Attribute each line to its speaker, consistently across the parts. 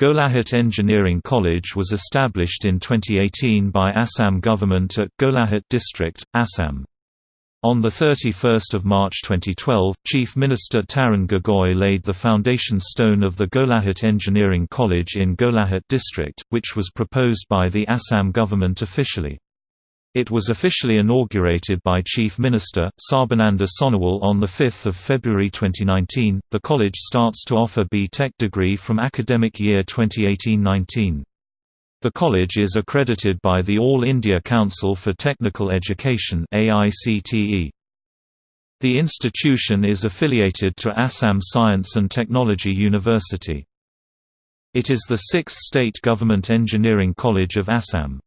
Speaker 1: Golaghat Engineering College was established in 2018 by Assam government at Golaghat district, Assam. On 31 March 2012, Chief Minister Tarun Gogoi laid the foundation stone of the Golaghat Engineering College in Golaghat district, which was proposed by the Assam government officially. It was officially inaugurated by Chief Minister, Sarbananda Sonowal on 5 February 2019. The college starts to offer B.Tech degree from academic year 2018-19. The college is accredited by the All India Council for Technical Education AICTE. The institution is affiliated to Assam Science and Technology University. It is the sixth state government engineering college of Assam.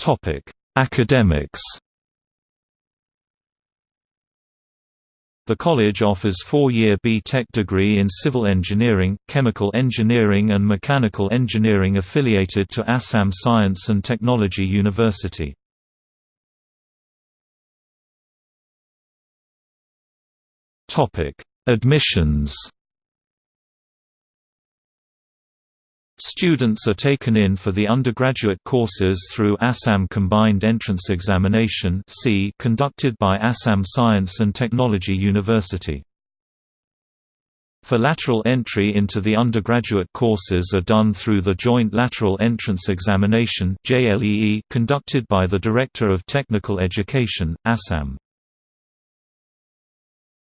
Speaker 1: Topic: Academics. The college offers four-year B.Tech degree in civil engineering, chemical engineering and mechanical engineering affiliated to Assam Science and Technology University. Admissions Students are taken in for the undergraduate courses through Assam Combined Entrance Examination conducted by Assam Science and Technology University. For lateral entry into the undergraduate courses are done through the Joint Lateral Entrance Examination conducted by the Director of Technical Education, Assam.